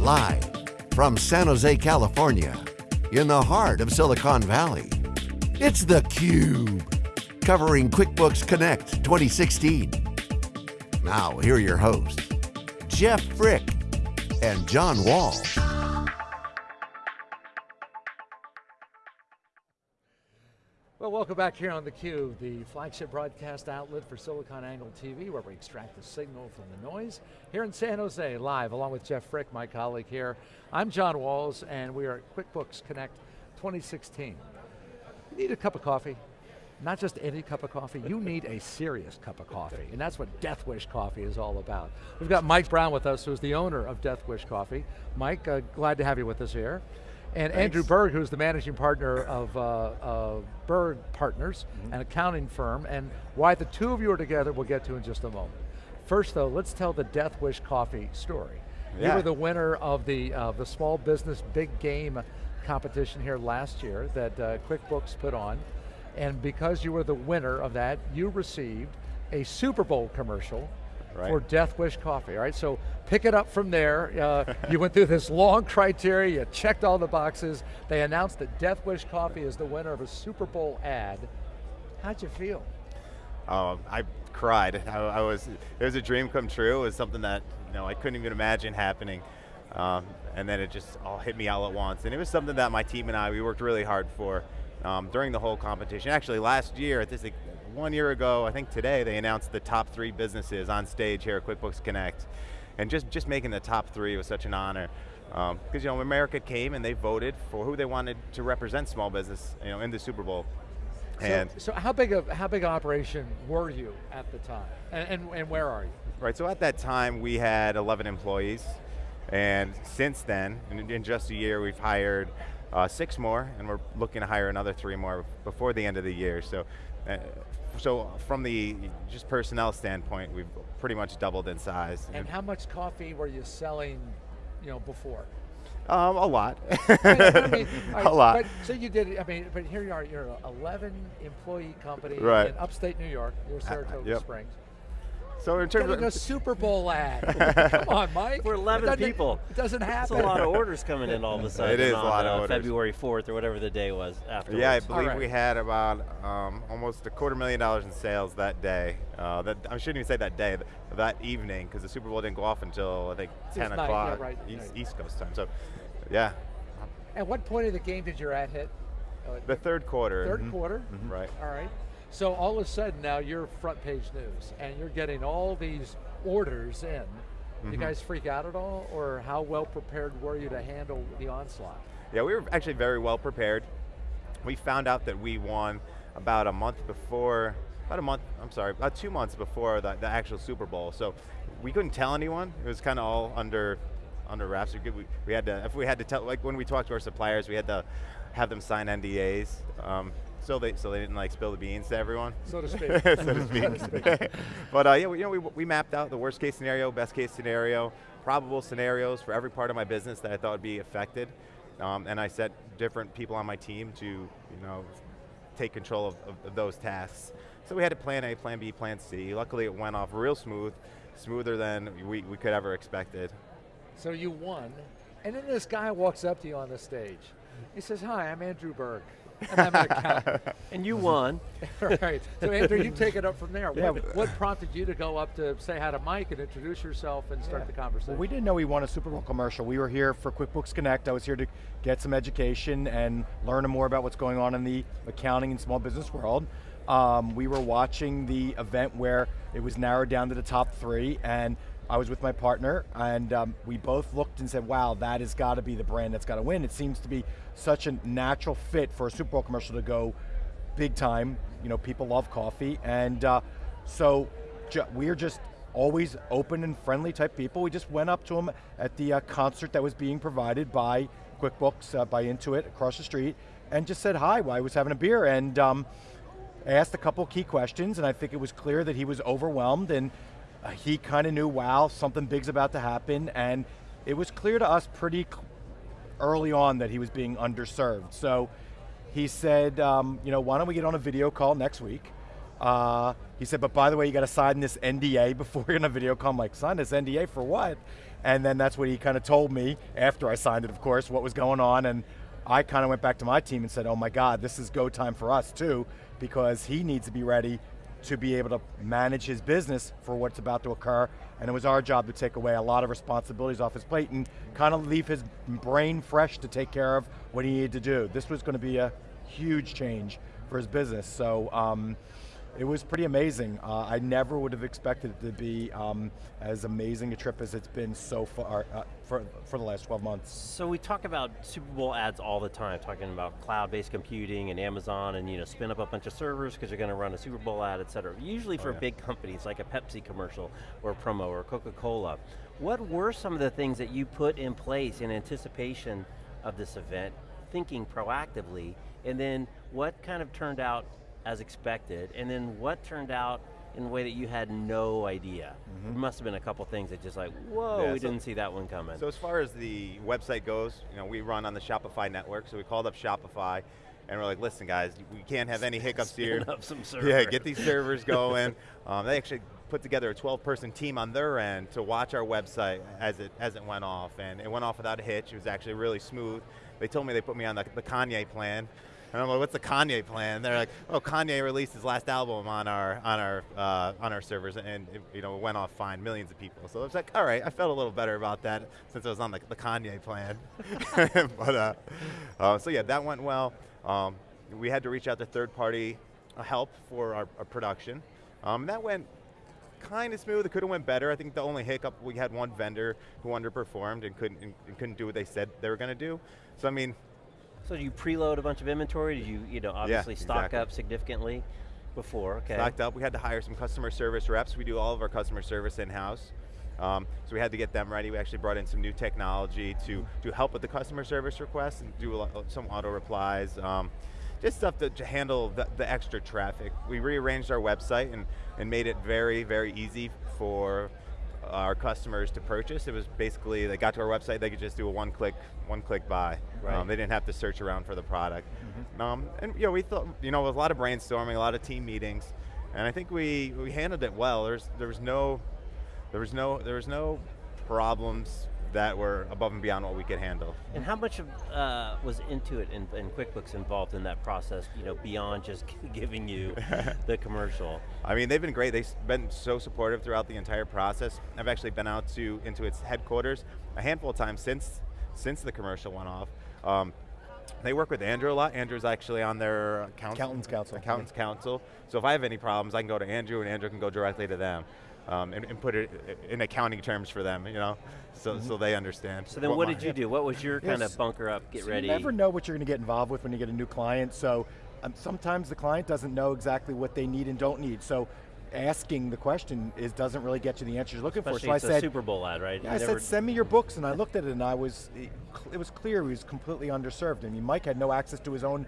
Live from San Jose, California, in the heart of Silicon Valley, it's theCUBE, covering QuickBooks Connect 2016. Now, here are your hosts, Jeff Frick and John Walls. Welcome back here on theCUBE, the flagship broadcast outlet for SiliconANGLE TV, where we extract the signal from the noise. Here in San Jose, live, along with Jeff Frick, my colleague here. I'm John Walls, and we are at QuickBooks Connect 2016. You need a cup of coffee, not just any cup of coffee, you need a serious cup of coffee, and that's what Death Wish Coffee is all about. We've got Mike Brown with us, who's the owner of Death Wish Coffee. Mike, uh, glad to have you with us here. And Thanks. Andrew Berg, who's the managing partner of uh, uh, Berg Partners, Mm -hmm. an accounting firm, and why the two of you are together, we'll get to in just a moment. First though, let's tell the Death Wish Coffee story. Yeah. You were the winner of the, uh, the Small Business Big Game competition here last year that uh, QuickBooks put on, and because you were the winner of that, you received a Super Bowl commercial Right. for Death Wish Coffee, all right? So pick it up from there. Uh, you went through this long criteria, you checked all the boxes. They announced that Death Wish Coffee is the winner of a Super Bowl ad. How'd you feel? Oh, I cried. I, I, was, it was a dream come true. It was something that you know I couldn't even imagine happening. Um, and then it just all hit me all at once. And it was something that my team and I, we worked really hard for um, during the whole competition. Actually, last year, at this one year ago, I think today, they announced the top three businesses on stage here at QuickBooks Connect. And just, just making the top three was such an honor. Because um, you know, America came and they voted for who they wanted to represent small business you know, in the Super Bowl. And so, so how big of how big operation were you at the time, and, and, and where are you? Right. So at that time we had 11 employees, and since then, in, in just a year, we've hired uh, six more, and we're looking to hire another three more before the end of the year. So. Uh, so from the just personnel standpoint, we've pretty much doubled in size. And how much coffee were you selling, you know, before? Um, a lot. I mean, right, a lot. But, so you did, I mean, but here you are, you're an 11 employee company right. in upstate New York, near Saratoga uh, yep. Springs. So in terms Getting of a Super Bowl ad. Come on, Mike. We're 11 it people. It doesn't happen. That's a lot of orders coming in all of a sudden. It is on, a lot uh, of orders. February 4th or whatever the day was afterwards. Yeah, I believe right. we had about um, almost a quarter million dollars in sales that day. Uh, that I shouldn't even say that day, that evening, because the Super Bowl didn't go off until I think 10 night, o'clock yeah, right, East, right. East Coast time. So, yeah. At what point of the game did your ad hit? The third quarter. 3rd Mhm. quarter? Right. All right. So all of a sudden now you're front page news and you're getting all these orders in. You Mhm. guys freak out at all or how well prepared were you to handle the onslaught? Yeah, we were actually very well prepared. We found out that we won about a month before, about a month, I'm sorry, about two months before the, the actual Super Bowl. So we couldn't tell anyone. It was kind of all under under wraps. We, we, we had to, if we had to tell, like when we talked to our suppliers, we had to have them sign NDAs. Um, so they so they didn't like spill the beans to everyone, So to speak. so to speak. but uh, yeah, we, you know, we, we mapped out the worst case scenario, best case scenario, probable scenarios for every part of my business that I thought would be affected, um, and I set different people on my team to you know take control of, of, of those tasks. So we had a plan A, plan B, plan C. Luckily, it went off real smooth, smoother than we, we could ever expected. So you won, and then this guy walks up to you on the stage. He says, hi, I'm Andrew Berg, and I'm an accountant. And you won. right, so Andrew, you take it up from there. Yeah. What, what prompted you to go up to say hi to Mike and introduce yourself and start Yeah. the conversation? Well, we didn't know we won a Super Bowl commercial. We were here for QuickBooks Connect. I was here to get some education and learn more about what's going on in the accounting and small business world. Um, we were watching the event where it was narrowed down to the top three, and I was with my partner, and um, we both looked and said, wow, that has got to be the brand that's got to win. It seems to be such a natural fit for a Super Bowl commercial to go big time. You know, people love coffee, and uh, so ju we're just always open and friendly type people. We just went up to him at the uh, concert that was being provided by QuickBooks, uh, by Intuit across the street, and just said hi while I was having a beer, and um, asked a couple key questions, and I think it was clear that he was overwhelmed, and he kind of knew, wow, something big's about to happen, and it was clear to us pretty early on that he was being underserved. So he said, um, you know, why don't we get on a video call next week? Uh, he said, but by the way, you got to sign this NDA before you're in a video call. I'm like, sign this NDA for what? And then that's what he kind of told me, after I signed it, of course, what was going on. And I kind of went back to my team and said, oh my God, this is go time for us too, because he needs to be ready to be able to manage his business for what's about to occur. And it was our job to take away a lot of responsibilities off his plate and kind of leave his brain fresh to take care of what he needed to do. This was going to be a huge change for his business. So um, it was pretty amazing. Uh, I never would have expected it to be um, as amazing a trip as it's been so far uh, for, for the last 12 months. So we talk about Super Bowl ads all the time, talking about cloud-based computing and Amazon and you know, spin up a bunch of servers because you're going to run a Super Bowl ad, et cetera. Usually for oh, yeah. big companies like a Pepsi commercial or a promo or Coca-Cola. What were some of the things that you put in place in anticipation of this event, thinking proactively, and then what kind of turned out as expected, and then what turned out in a way that you had no idea? Mm -hmm. There must have been a couple things that just like, whoa, yeah, we so, didn't see that one coming. So as far as the website goes, you know, we run on the Shopify network, so we called up Shopify, and we're like, listen guys, we can't have any hiccups Spin here. Up some server. Yeah, get these servers going. um, they actually put together a 12-person team on their end to watch our website as it as it went off, and it went off without a hitch. It was actually really smooth. They told me they put me on the, the Kanye plan, and I'm like, what's the Kanye plan? And they're like, oh, Kanye released his last album on our on our uh, on our servers, and it, you know it went off fine, millions of people. So it's like, all right, I felt a little better about that since I was on the, the Kanye plan. but uh, uh, so yeah, that went well. Um, we had to reach out to third party uh, help for our, our production. Um, that went kind of smooth. It could have went better. I think the only hiccup we had one vendor who underperformed and couldn't and couldn't do what they said they were going to do. So I mean, so you preload a bunch of inventory? Did you, you know, obviously yeah, stock exactly. up significantly before? Okay. Stocked up. We had to hire some customer service reps. We do all of our customer service in-house. Um, so we had to get them ready. We actually brought in some new technology to, to help with the customer service requests and do lot, some auto replies. Um, just stuff to, to handle the, the, extra traffic. We rearranged our website and, and made it very, very easy for our customers to purchase. It was basically, they got to our website, they could just do a one click, one click buy. Right. Um, they didn't have to search around for the product. Mm -hmm. um, and you know, we thought, you know, with a lot of brainstorming, a lot of team meetings, and I think we, we handled it well. There's, there was no, there was no, there was no problems that were above and beyond what we could handle. And how much of, uh, was Intuit and, and, QuickBooks involved in that process, you know, beyond just giving you the commercial? I mean, they've been great. They've been so supportive throughout the entire process. I've actually been out to Intuit's headquarters a handful of times since, since the commercial went off. Um, they work with Andrew a lot. Andrew's actually on their accountants council. Accountants council. So if I have any problems, I can go to Andrew, and Andrew can go directly to them um, and, and, put it in accounting terms for them, you know, so, mm -hmm. so they understand. So then what, what did you do? What was your kind yes. of bunker up, get so ready? You never know what you're going to get involved with when you get a new client, so um, sometimes the client doesn't know exactly what they need and don't need, so asking the question is doesn't really get you the answer you're looking Especially for. So I said, Super Bowl ad, right? Yeah, I said, send me your books, and I looked at it, and I was, it was clear he was completely underserved. I mean, Mike had no access to his own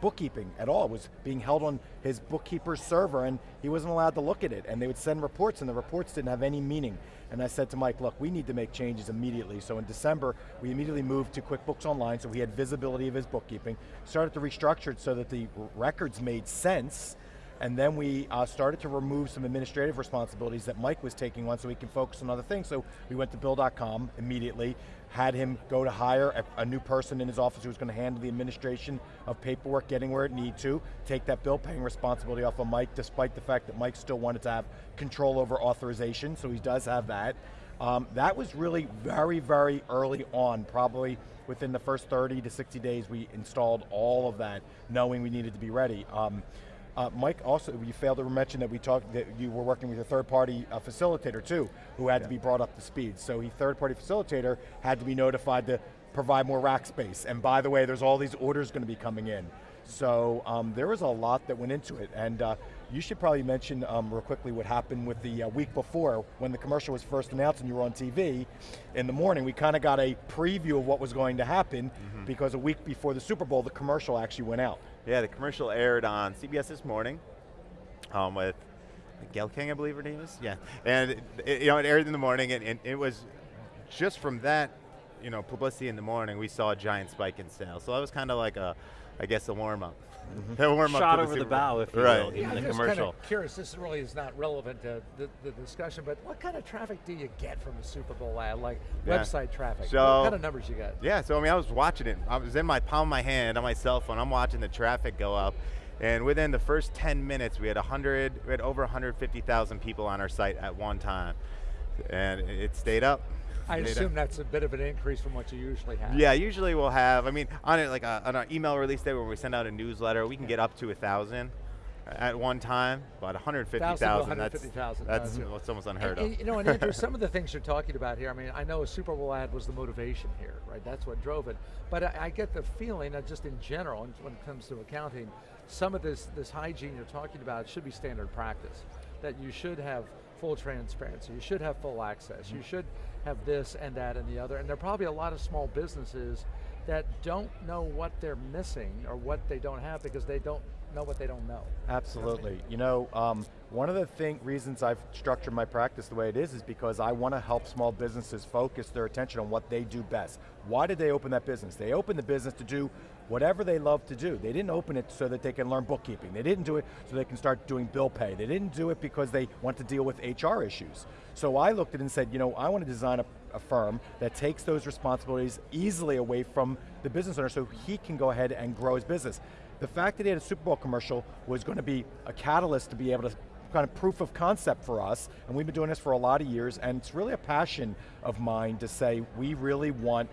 bookkeeping at all. It was being held on his bookkeeper's server and he wasn't allowed to look at it. And they would send reports and the reports didn't have any meaning. And I said to Mike, look, we need to make changes immediately. So in December, we immediately moved to QuickBooks Online so he had visibility of his bookkeeping, started to restructure it so that the records made sense, and then we uh, started to remove some administrative responsibilities that Mike was taking on so he can focus on other things. So we went to Bill.com immediately, had him go to hire a, a, new person in his office who was going to handle the administration of paperwork, getting where it need to, take that bill paying responsibility off of Mike, despite the fact that Mike still wanted to have control over authorization, so he does have that. Um, that was really very, very early on, probably within the first 30 to 60 days, we installed all of that, knowing we needed to be ready. Um, uh, Mike, also, you failed to mention that we talked that you were working with a third-party uh, facilitator too, who had yeah. to be brought up to speed. So he third-party facilitator had to be notified to provide more rack space. And by the way, there's all these orders going to be coming in. So um, there was a lot that went into it. And uh, you should probably mention um, real quickly what happened with the uh, week before when the commercial was first announced and you were on TV. In the morning, we kind of got a preview of what was going to happen mm -hmm. because a week before the Super Bowl, the commercial actually went out. Yeah, the commercial aired on CBS this morning um, with Gayle King, I believe her name is. Yeah, and it, you know it aired in the morning, and, and, it was just from that, you know, publicity in the morning, we saw a giant spike in sales. So that was kind of like a, I guess, a warm up. a warm Mm-hmm. Shot up over the Super bow, if you right. will, Yeah, in the commercial. kind of curious. This really is not relevant to the, the discussion, but what kind of traffic do you get from a Super Bowl ad? Like Yeah. website traffic. So- what kind of numbers you got? Yeah, so I mean, I was watching it. I was in my palm of my hand on my cell phone. I'm watching the traffic go up. And within the first 10 minutes, we had 100, we had over 150,000 people on our site at one time. And it it stayed up. I up. assume that's a bit of an increase from what you usually have. Yeah, usually we'll have, I mean, on it like a, on our email release day when we send out a newsletter, we can get up to a thousand at one time, but 150,000, that's, 150,000, that's uh, what's almost unheard And- of. and, you know, and Andrew, some of the things you're talking about here, I mean, I know a Super Bowl ad was the motivation here, right? That's what drove it. But I, I get the feeling that just in general, when it comes to accounting, some of this, this hygiene you're talking about should be standard practice. That you should have full transparency, you should have full access, you should have this and that and the other. And there are probably a lot of small businesses that don't know what they're missing or what they don't have because they don't know what they don't know. Absolutely. You know, um, one of the thing, reasons I've structured my practice the way it is is because I want to help small businesses focus their attention on what they do best. Why did they open that business? They opened the business to do whatever they love to do. They didn't open it so that they can learn bookkeeping. They didn't do it so they can start doing bill pay. They didn't do it because they want to deal with HR issues. So I looked at it and said, you know, I want to design a, a firm that takes those responsibilities easily away from the business owner so he can go ahead and grow his business. The fact that he had a Super Bowl commercial was going to be a catalyst to be able to kind of proof of concept for us, and we've been doing this for a lot of years, and it's really a passion of mine to say we really want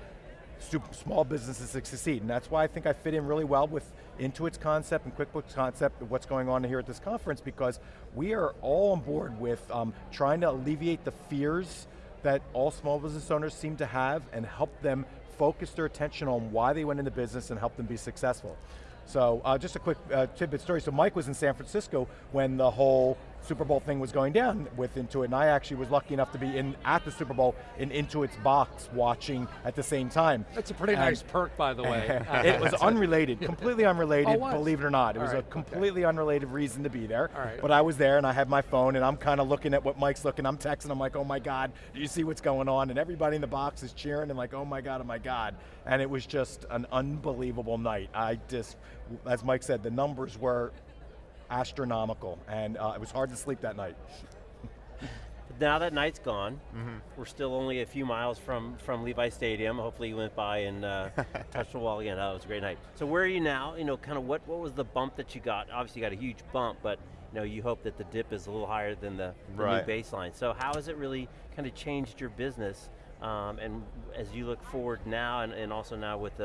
small businesses to succeed, and that's why I think I fit in really well with Intuit's concept and QuickBooks concept of what's going on here at this conference because we are all on board with um, trying to alleviate the fears that all small business owners seem to have and help them focus their attention on why they went into business and help them be successful. So uh, just a quick uh, tidbit story. So Mike was in San Francisco when the whole Super Bowl thing was going down with Intuit, and I actually was lucky enough to be in at the Super Bowl in Intuit's box watching at the same time. That's a pretty And- nice perk, by the way. It was unrelated, completely unrelated, Oh, it believe it or not. It All was right, a okay. completely unrelated reason to be there. All right. But I was there and I had my phone and I'm kind of looking at what Mike's looking, I'm texting, I'm like, oh my God, do you see what's going on? And everybody in the box is cheering and like, oh my God, oh my God. And it was just an unbelievable night. I just, as Mike said, the numbers were astronomical and uh, it was hard to sleep that night. Now that night's gone, Mm-hmm. we're still only a few miles from, from Levi Stadium. Hopefully you went by and uh, touched the wall again. That was a great night. So where are you now? You know, kind of what, what was the bump that you got? Obviously you got a huge bump, but you know, you hope that the dip is a little higher than the, the Right. new baseline. So how has it really kind of changed your business? Um, and as you look forward now, and, and also now with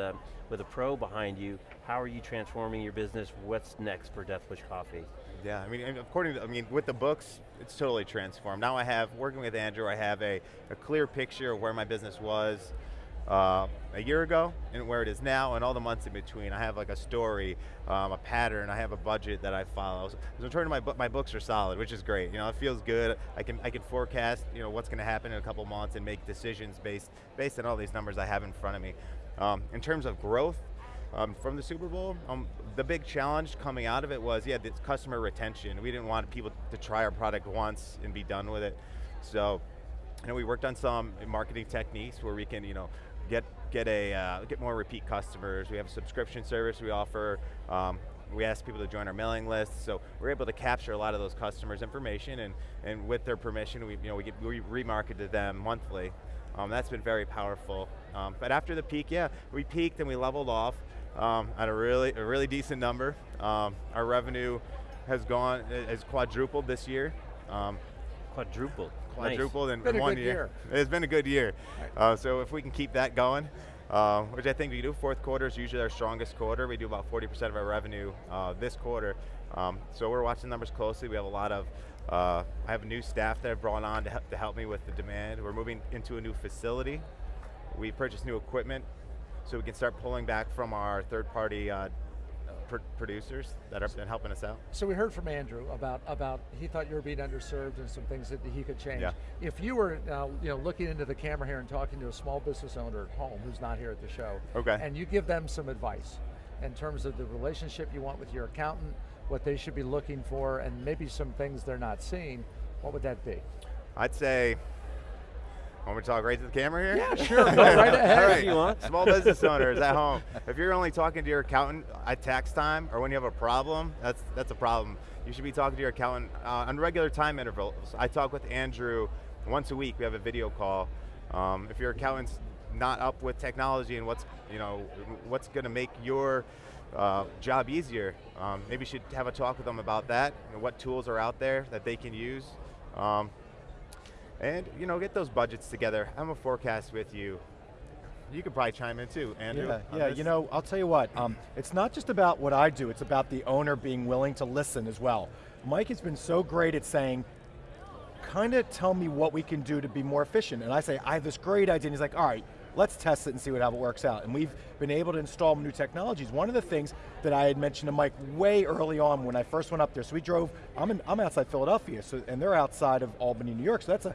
with a pro behind you, how are you transforming your business? What's next for Death Wish Coffee? Yeah, I mean, according to, I mean, with the books, it's totally transformed. Now I have, working with Andrew, I have a, a clear picture of where my business was uh, a year ago and where it is now and all the months in between. I have like a story, um, a pattern, I have a budget that I follow. So, so in terms of my, my books are solid, which is great. You know, it feels good. I can, I can forecast, you know, what's going to happen in a couple months and make decisions based, based on all these numbers I have in front of me. Um, in terms of growth, um, from the Super Bowl, um, the big challenge coming out of it was, yeah, this customer retention. We didn't want people to try our product once and be done with it. So, you know, we worked on some marketing techniques where we can, you know, get get a uh, get more repeat customers. We have a subscription service we offer. Um, we ask people to join our mailing list, so we're able to capture a lot of those customers' information, and and with their permission, we you know we get we remarket to them monthly. Um, that's been very powerful. Um, but after the peak, yeah, we peaked and we leveled off um, at a really a really decent number. Um, our revenue has gone has quadrupled this year. Um, Quadrupled. quadrupled in, Been in a one good year. year. It's been a good year. Right. Uh, so if we can keep that going, uh, which I think we do, fourth quarter is usually our strongest quarter. We do about 40% of our revenue uh, this quarter. Um, so we're watching numbers closely. We have a lot of, uh, I have new staff that I've brought on to help, to help me with the demand. We're moving into a new facility. We purchased new equipment so we can start pulling back from our third party uh, pr- producers that have been helping us out. So we heard from Andrew about about he thought you were being underserved and some things that he could change. Yeah. If you were uh, you know looking into the camera here and talking to a small business owner at home who's not here at the show, Okay. and you give them some advice in terms of the relationship you want with your accountant, what they should be looking for, and maybe some things they're not seeing, what would that be? I'd say Want me to talk right to the camera here? Yeah, sure, go right ahead. Right. If you want. Small business owners at home. If you're only talking to your accountant at tax time or when you have a problem, that's that's a problem. You should be talking to your accountant uh, on regular time intervals. I talk with Andrew once a week. We have a video call. Um, if your accountant's not up with technology and what's you know what's going to make your uh, job easier, um, maybe you should have a talk with them about that. And what tools are out there that they can use. Um, and you know, get those budgets together. I'm a forecast with you. You could probably chime in too, Andrew. Yeah, yeah. this. You know, I'll tell you what. Um, it's not just about what I do. It's about the owner being willing to listen as well. Mike has been so great at saying, kind of tell me what we can do to be more efficient. And I say, I have this great idea. And he's like, all right, let's test it and see what, how it works out. And we've been able to install new technologies. One of the things that I had mentioned to Mike way early on when I first went up there, so we drove, I'm, in, I'm outside Philadelphia, so, and they're outside of Albany, New York, so that's a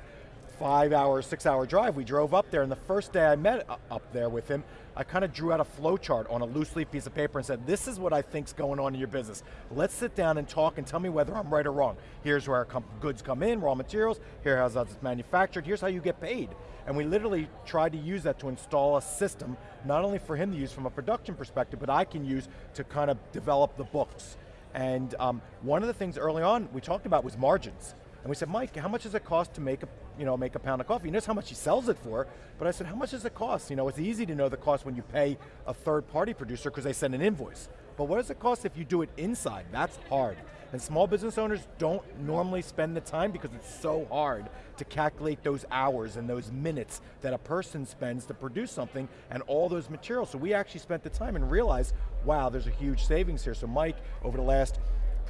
five hour, six hour drive. We drove up there and the first day I met up there with him, I kind of drew out a flow chart on a loose leaf piece of paper and said, this is what I think's going on in your business. Let's sit down and talk and tell me whether I'm right or wrong. Here's where our com- goods come in, raw materials, here how it's manufactured, here's how you get paid. And we literally tried to use that to install a system, not only for him to use from a production perspective, but I can use to kind of develop the books. And um, one of the things early on we talked about was margins. And we said, Mike, how much does it cost to make a, you know, make a pound of coffee? He knows how much he sells it for, but I said, how much does it cost? You know, it's easy to know the cost when you pay a third party producer because they send an invoice. But what does it cost if you do it inside? That's hard. And small business owners don't normally spend the time because it's so hard to calculate those hours and those minutes that a person spends to produce something and all those materials. So we actually spent the time and realized, wow, there's a huge savings here. So Mike, over the last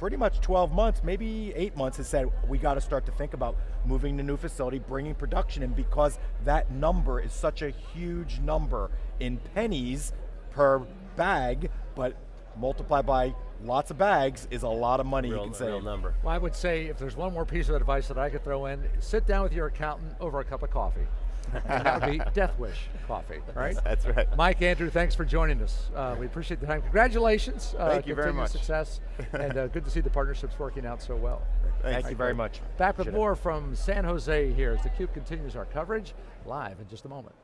pretty much 12 months, maybe eight months, has said we got to start to think about moving to new facility, bringing production in because that number is such a huge number in pennies per bag, but multiplied by lots of bags is a lot of money Real, you can save. real number. Well, I would say if there's one more piece of advice that I could throw in, sit down with your accountant over a cup of coffee. And that would be Death Wish coffee, right? That's right. Mike, Andrew, thanks for joining us. Uh, we appreciate the time. Congratulations. Uh, Thank you very continued much. success. and uh, good to see the partnerships working out so well. Thank you very much. Back with Appreciate it. more from San Jose here as theCUBE continues our coverage live in just a moment.